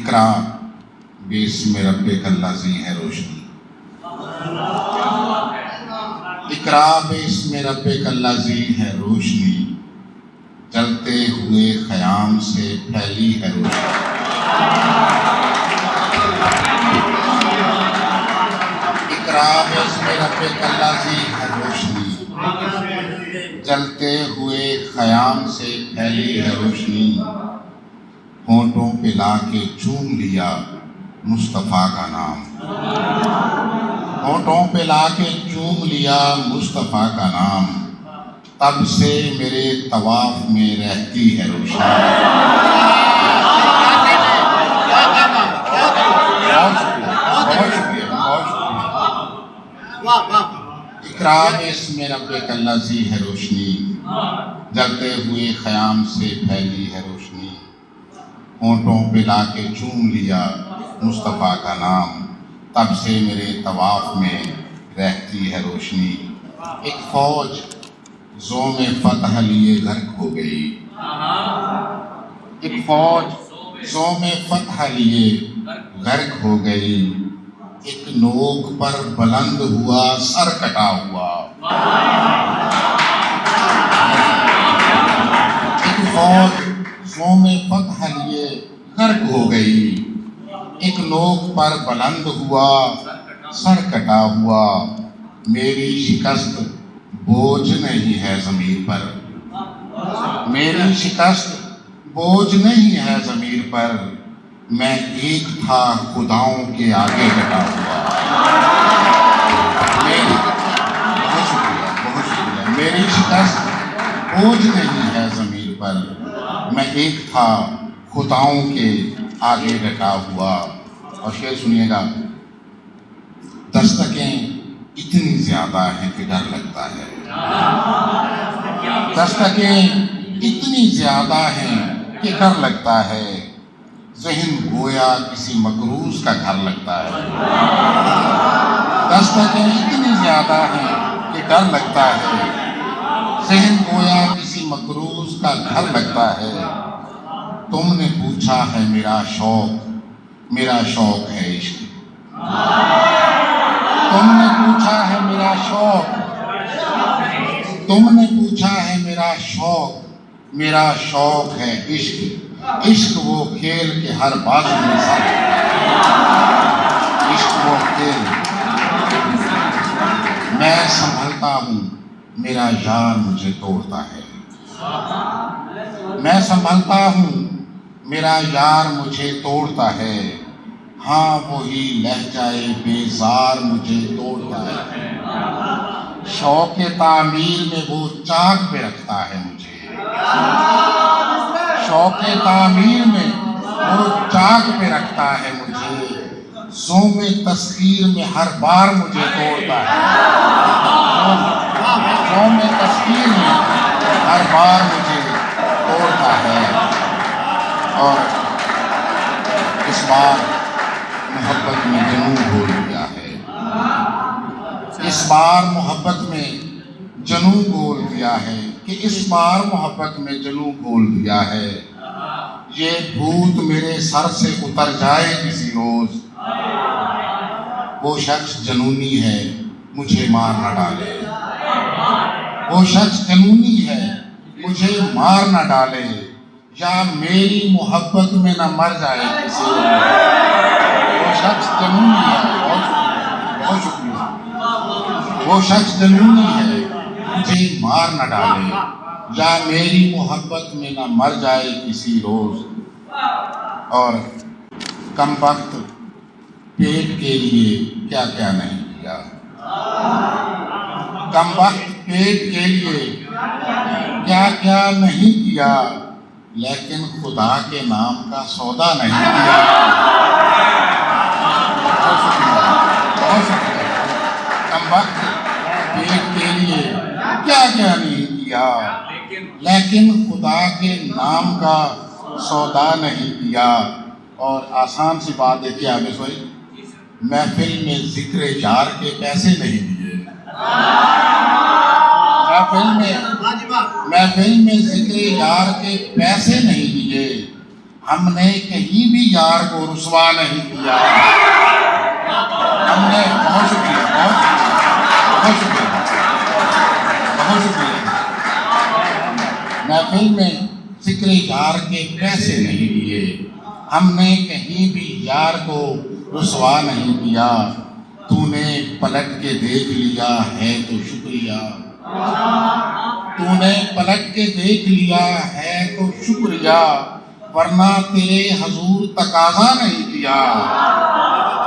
اقرا بسم ربک الذی ہے روشنی۔ اقرا بسم ربک الذی ہے روشنی۔ چلتے ہوئے خیام سے پھیلی ہے روشنی۔ اقرا بسم ربک الذی ہے روشنی۔ چلتے ہوئے خیام سے پھیلی ہے روشنی۔ ہونٹوں پہ لا کے چوم لیا مصطفیٰ کا نام۔ ہونٹوں پہ لا کے چوم لیا مصطفیٰ کا نام۔ تب سے میرے طواف میں رہتی ہے روشنی۔ بہت اقرار اس میں رب الذی ہے روشنی۔ جلتے ہوئے خیام سے پھیلی ہے روشنی۔ ہونٹوں پہ لا کے چوم لیا مصطفیٰ کا نام۔ تب سے میرے طواف میں رہتی ہے روشنی۔ ایک فوج زوم فتح لیے غرق ہو گئی۔ ایک فوج زوم فتح لیے غرق ہو گئی۔ ایک نوک پر بلند ہوا، سر کٹا ہوا۔ ایک فوج زوم فتح لیے غرق ہو گئی۔ ایک نوک پر بلند ہوا، سر کٹا ہوا۔ میری شکست بوجھ نہیں ہے زمین پر۔ میری شکست بوجھ نہیں ہے زمین پر۔ میں ایک تھا خداؤں کے آگے ڈٹا ہوا۔ میری بہت شکریہ بہت شکریہ۔ میری شکست بوجھ نہیں ہے زمین پر۔ میں ایک تھا خداؤں کے آگے ڈٹا ہوا۔ اور شعر سنیے گا۔ دستکیں اتنی زیادہ ہیں کہ ڈر لگتا ہے۔ دستکیں اتنی زیادہ ہیں کہ ڈر لگتا ہے۔ ذہن گویا کسی مقروض کا گھر لگتا ہے۔ دستکیں اتنی زیادہ ہیں کہ ڈر لگتا ہے۔ ذہن گویا کسی مقروض کا گھر لگتا ہے۔ تم نے پوچھا ہے میرا شوق میرا شوق ہے عشق۔ تم نے پوچھا ہے میرا شوق، تم نے پوچھا ہے میرا شوق میرا شوق ہے عشق۔ عشق وہ کھیل کے ہر بازو میں ساتھ عشق وہ کھیل۔ میں سنبھلتا ہوں، میرا یار مجھے توڑتا ہے۔ میں سنبھلتا ہوں میرا یار مجھے توڑتا ہے۔ ہاں وہی لہجائے بیزار مجھے توڑتا ہے۔ شوق تعمیر میں وہ چاک پہ رکھتا ہے مجھے۔ شوق تعمیر میں وہ چاک پہ رکھتا ہے مجھے۔ زوم تسخیر میں ہر بار مجھے توڑتا ہے۔ زوم تسخیر میں ہر بار مجھے توڑتا ہے۔ اور اس بار محبت میں جنون گھول دیا ہے۔ اس بار محبت میں جنون گول دیا ہے کہ اس بار محبت میں جنون گول دیا ہے۔ یہ بھوت میرے سر سے اتر جائے کسی روز۔ وہ شخص جنونی ہے، مجھے مار نہ ڈالے۔ وہ شخص جنونی ہے، مجھے مار نہ ڈالے۔ یا میری محبت میں نہ مر جائے۔ کسی روز وہ شخص جنونی ہے۔ بہت شکریہ بہت شکریہ۔ وہ شخص جنونی ہے۔ مجھے مار نہ ڈالے۔ یا میری محبت میں نہ مر جائے کسی روز۔ اور کم وقت پیٹ کے لیے کیا کیا نہیں کیا۔ کم وقت پیٹ کے لیے کیا کیا نہیں کیا۔ لیکن خدا کے نام کا سودا نہیں کیا۔ کم وقت پیٹ کے لیے کیا کیا نہیں کیا۔ لیکن خدا کے نام کا سودا نہیں کیا۔ اور آسان سی بات ہے کہ آگے سوئی۔ محفل میں ذکر یار کے پیسے نہیں دیے۔ محفل میں محفل میں ذکر یار کے پیسے نہیں دیے ہم نے کہیں بھی یار کو رسوا نہیں کیا۔ ہم نے بہت شکریہ بہت شکریہ بہت شکریہ محفل میں فکر یار کے پیسے نہیں لیے ہم نے کہیں بھی یار کو رسوا نہیں کیا۔ تو نے پلٹ کے دیکھ لیا ہے تو شکریہ۔ تو نے پلٹ کے دیکھ لیا ہے تو شکریہ، ورنہ تیرے حضور تقاضا نہیں کیا۔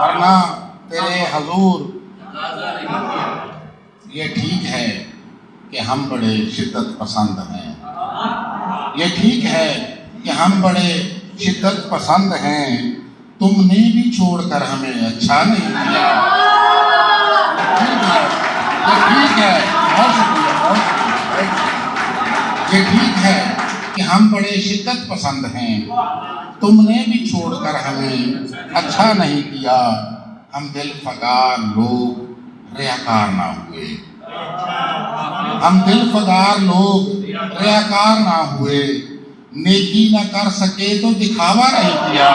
ورنہ تیرے حضور یہ ٹھیک ہے کہ ہم بڑے شدت پسند ہیں۔ یہ ٹھیک ہے کہ ہم بڑے شدت پسند ہیں۔ تم نے بھی چھوڑ کر ہمیں اچھا نہیں کیا۔ یہ ٹھیک ہے۔ بہت شکریہ بہت شکریہ یہ ٹھیک ہے کہ ہم بڑے شدت پسند ہیں تم نے بھی چھوڑ کر ہمیں اچھا نہیں کیا ہم دل فگار لوگ ریاکار نہ ہوئے ہم دل فگار لوگ ریاکار نہ ہوئے نیکی نہ کر سکے تو دکھاوا نہیں کیا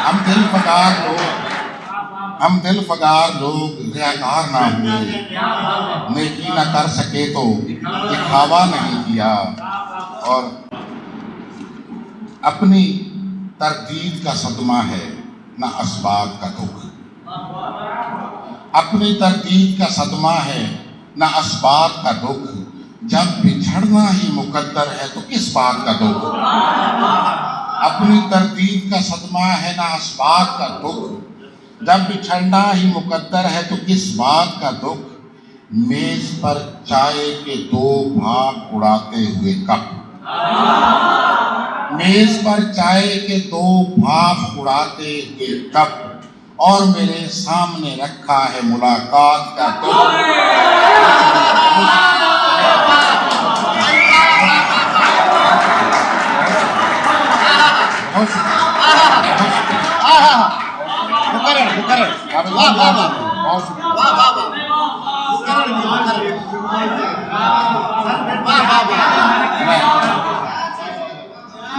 ہم دل فگار لوگ ہم دل فگار لوگ ریاکار نہ ہوئے۔ نیکی نہ کر سکے تو دکھاوا نہیں کیا اور اپنی تردید کا صدمہ ہے، نہ اسباب کا دکھ۔ اپنی تردید کا صدمہ ہے، نہ اسباب کا دکھ۔ جب بچھڑنا ہی مقدر ہے تو کس بات کا دکھ؟ اپنی تردید کا صدمہ ہے، نہ اسباب کا دکھ۔ جب بچھڑنا ہی مقدر ہے تو کس بات کا دکھ؟ میز پر چائے کے دو بھاگ اڑاتے ہوئے کپ میز پر چائے کے دو بھاپ اڑاتے ہوئے کپ اور میرے سامنے رکھا ہے ملاقات کا دکھ۔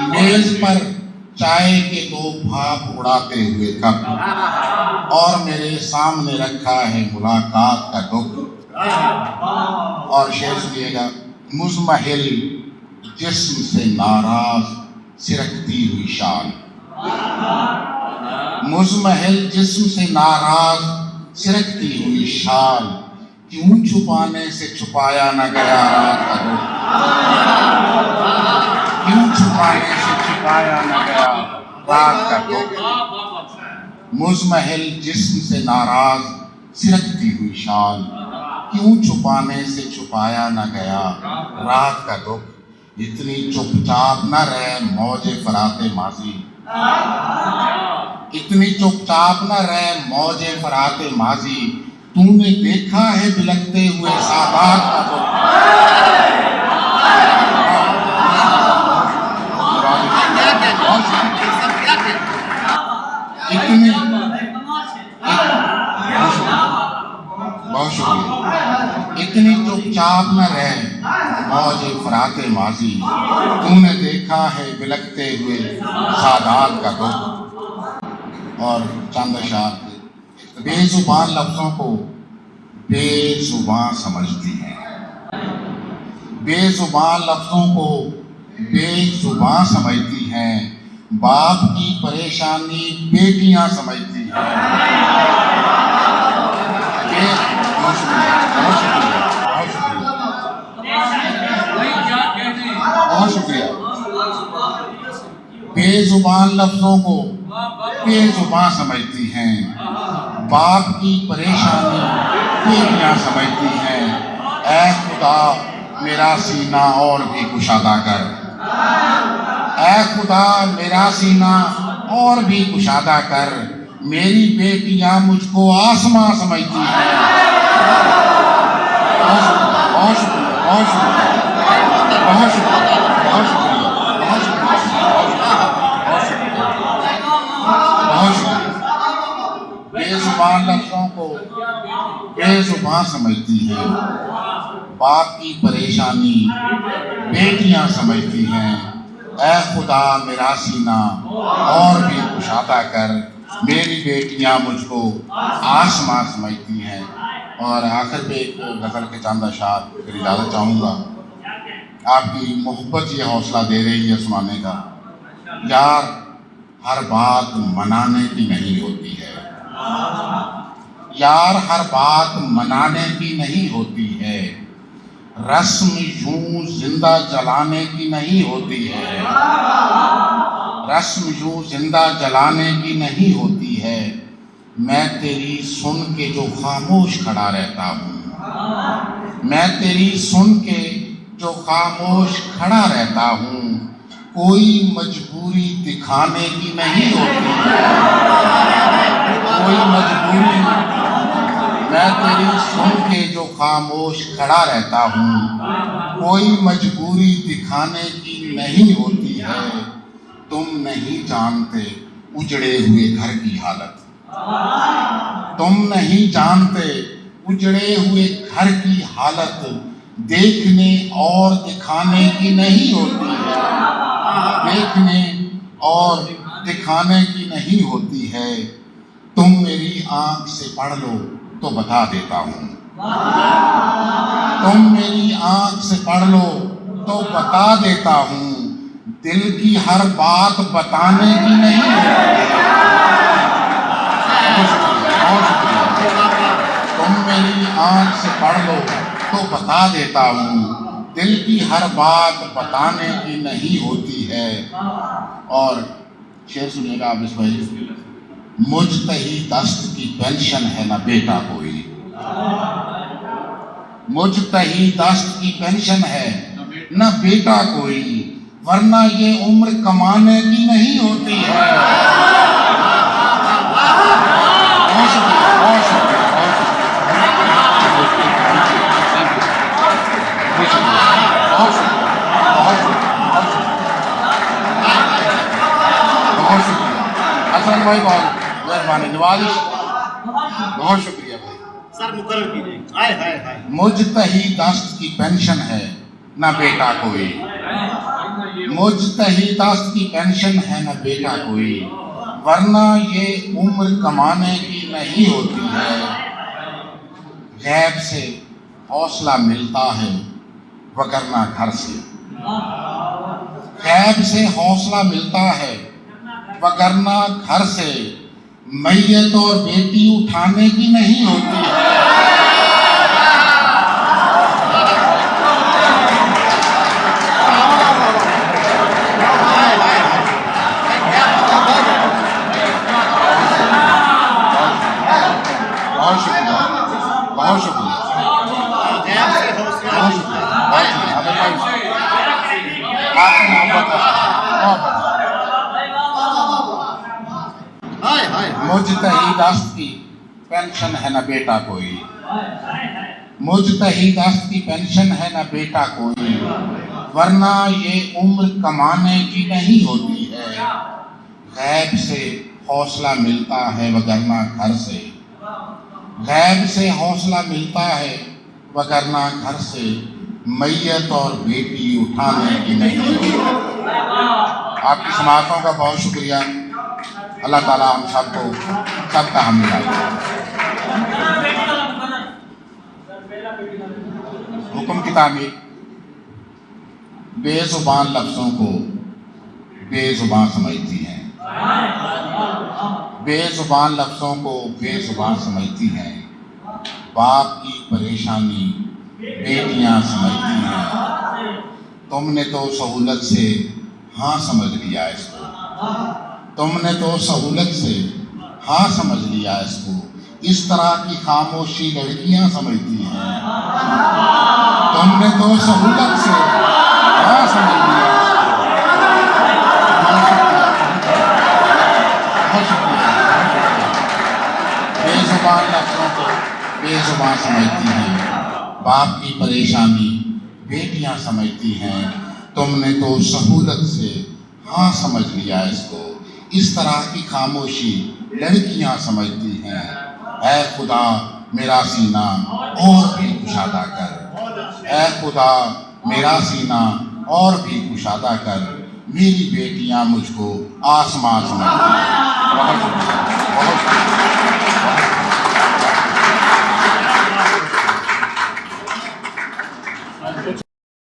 میز پر چائے کے دو بھاپ اڑاتے ہوئے کپ اور میرے سامنے رکھا ہے ملاقات کا دکھ اور شعر سنیے گا مزمحل جسم سے ناراض سرکتی ہوئی شان۔ مزمحل جسم سے ناراض، سرکتی ہوئی شان کیوں چھپانے سے چھپایا نہ گیا؟ رات کا دکھ کیوں چھپانے سے چھپایا نہ گیا؟ رات کا دکھ مزمحل جسم سے ناراض، سرکتی ہوئی شان کیوں چھپانے سے چھپایا نہ گیا؟ رات کا دکھ اتنی چپ چاپ نہ رہے موج فرات ماضی۔ اتنی چپ چاپ نہ رہے موج فرات ماضی۔ تو نے دیکھا ہے بلکتے ہوئے سادات کا اتنی بہت شکریہ اتنی چپ چاپ نہ رہے موج فرات ماضی تو نے دیکھا ہے بلکتے ہوئے سادات کا دکھ اور چند اشار بے زبان لفظوں کو بے زبان سمجھتی ہیں۔ بے زبان لفظوں کو بے زبان سمجھتی ہیں۔ باپ کی پریشانی بیٹیاں سمجھتی ہیں بے- بہت شکریہ بہت شکریہ بہت شکریہ بہت شکریہ بے زبان لفظوں کو بے زبان سمجھتی ہیں۔ باپ کی پریشانی بیٹیاں سمجھتی ہیں۔ اے خدا، میرا سینہ اور بھی کشادہ کر۔ اے خدا، میرا سینہ اور بھی کشادہ کر۔ میری بیٹیاں مجھ کو آسماں سمجھتی ہیں۔ بہت شکریہ بہت شکریہ بہت شکریہ۔ زبان لفظوں کو بے زبان سمجھتی ہے، باپ کی پریشانی بیٹیاں سمجھتی ہیں۔ اے خدا، میرا سینہ اور بھی کشادہ کر، میری بیٹیاں مجھ کو آسماں سمجھتی ہیں۔ اور آخر پہ ایک غزل کے چاندہ شاہ پھر اجازت چاہوں گا۔ آپ کی محبت یہ حوصلہ دے رہی ہے سنانے کا۔ یار، ہر بات منانے کی نہیں ہوتی ہے۔ یار، ہر بات منانے کی نہیں ہوتی ہے۔ رسم یوں زندہ جلانے کی نہیں ہوتی ہے۔ رسم یوں زندہ جلانے کی نہیں ہوتی ہے۔ میں تیری سن کے جو خاموش کھڑا رہتا ہوں۔ میں تیری سن کے جو خاموش کھڑا رہتا ہوں۔ کوئی مجبوری دکھانے کی نہیں ہوتی۔ ہے کوئی مجبوری میں تیری سن کے جو خاموش کھڑا رہتا ہوں، کوئی مجبوری دکھانے کی نہیں ہوتی ہے۔ تم نہیں جانتے اجڑے ہوئے گھر کی حالت۔ تم نہیں جانتے اجڑے ہوئے گھر کی حالت۔ دیکھنے اور دکھانے کی نہیں ہوتی ہے۔ دیکھنے اور دکھانے کی نہیں ہوتی ہے۔ تم میری آنکھ سے پڑھ لو تو بتا دیتا ہوں۔ تم میری آنکھ سے پڑھ لو تو بتا دیتا ہوں۔ دل کی ہر بات بتانے کی نہیں۔ تم میری آنکھ سے پڑھ لو تو بتا دیتا ہوں۔ دل کی ہر بات بتانے کی نہیں ہوتی ہے۔ اور شعر سنیے گا آپ اس بھائی۔ مجتہی دست کی پینشن ہے نہ بیٹا کوئی۔ مجتہی دست کی پینشن ہے نہ بیٹا کوئی۔ ورنہ یہ عمر کمانے کی نہیں ہوتی ہے۔ بہت شکریہ بھائی بہت مہربانی نوازش۔ بہت شکریہ بھائی۔ سر مقرر کیجیے مجتہی دست کی پینشن ہے نہ بیٹا کوئی۔ مجتہی دست کی پینشن ہے نہ بیٹا کوئی۔ ورنہ یہ عمر کمانے کی نہیں ہوتی ہے۔ غیب سے حوصلہ ملتا ہے وگرنہ گھر سے۔ غیب سے حوصلہ ملتا ہے وگرنہ گھر سے۔ میت اور بیٹی اٹھانے کی نہیں ہوتی ہے بہت شکریہ بہت شکریہ غیب سے حوصلہ بہت شکریہ بہت شکریہ ہمیں کوئی آپ کی محبت ہے محبت ہائے ہائے مجتہی دست کی پینشن ہے نہ بیٹا کوئی۔ مجتہی دست کی پینشن ہے نہ بیٹا کوئی۔ ورنہ یہ عمر کمانے کی نہیں ہوتی ہے۔ غیب سے حوصلہ ملتا ہے وگرنہ گھر سے۔ غیب سے حوصلہ ملتا ہے وگرنہ گھر سے۔ میت اور بیٹی اٹھانے کی نہیں۔ ہوتی آپ کی سماعتوں کا بہت شکریہ۔ اللہ تعالیٰ ہم سب کو سب کا ہم حکم کی تعمیر بے زبان لفظوں کو بے زبان سمجھتی ہیں۔ بے زبان لفظوں کو بے زبان سمجھتی ہیں۔ باپ کی پریشانی بیٹیاں سمجھتی ہیں۔ تم نے تو سہولت سے ہاں سمجھ لیا اس کو۔ تم نے تو سہولت سے ہاں سمجھ لیا اس کو۔ اس طرح کی خاموشی لڑکیاں سمجھتی ہیں۔ تم نے تو سہولت سے ہاں سمجھ لیا۔ بے زبان لفظوں کو بے زبان سمجھتی ہیں۔ باپ کی پریشانی بیٹیاں سمجھتی ہیں۔ تم نے تو سہولت سے ہاں سمجھ لیا اس کو۔ اس طرح کی خاموشی لڑکیاں سمجھتی ہیں۔ اے خدا، میرا سینہ اور بھی کشادہ کر۔ اے خدا، میرا سینہ اور بھی کشادہ کر۔ میری بیٹیاں مجھ کو آسمان سمجھتی ہیں۔ بہت بہت